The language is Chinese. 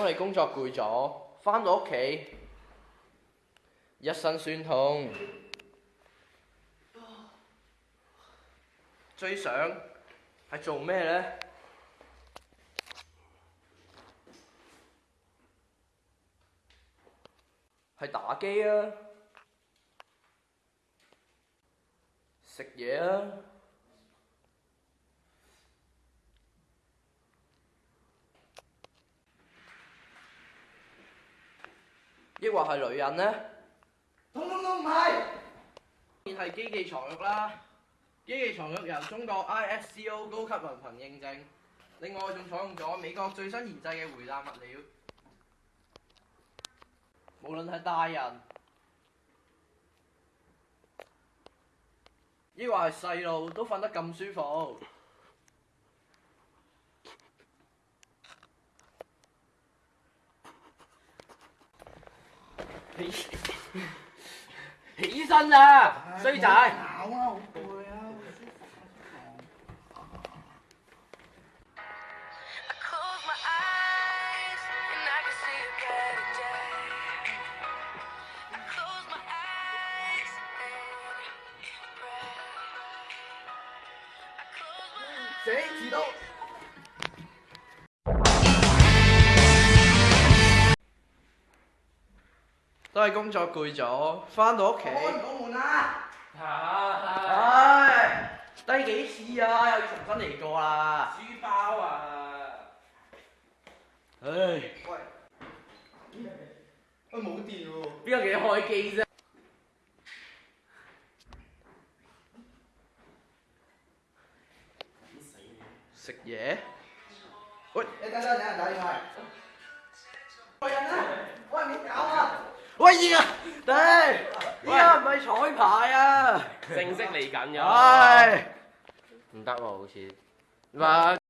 当你工作攰咗，翻到屋企，一身酸痛，最想系做咩呢？系打机啊，食嘢啊。抑或系女人呢？通通都唔系。现系机器床褥啦，机器床褥由中国 ISCO 高级文凭认证，另外仲采用咗美国最新研制嘅回弹物料。无论系大人，抑或系细路，都瞓得咁舒服。起身啊，衰仔！嗯，谁時都。都系工作攰咗，翻到屋企。開唔到門低幾次啊？又要重新嚟過啦。书包啊。唉。喂。都冇电喎。邊個几开開機啫？食嘢。喂。你等等先，打电话。哎，啊，啲依家唔係彩排啊，正式嚟緊唉，唔得喎，好似唔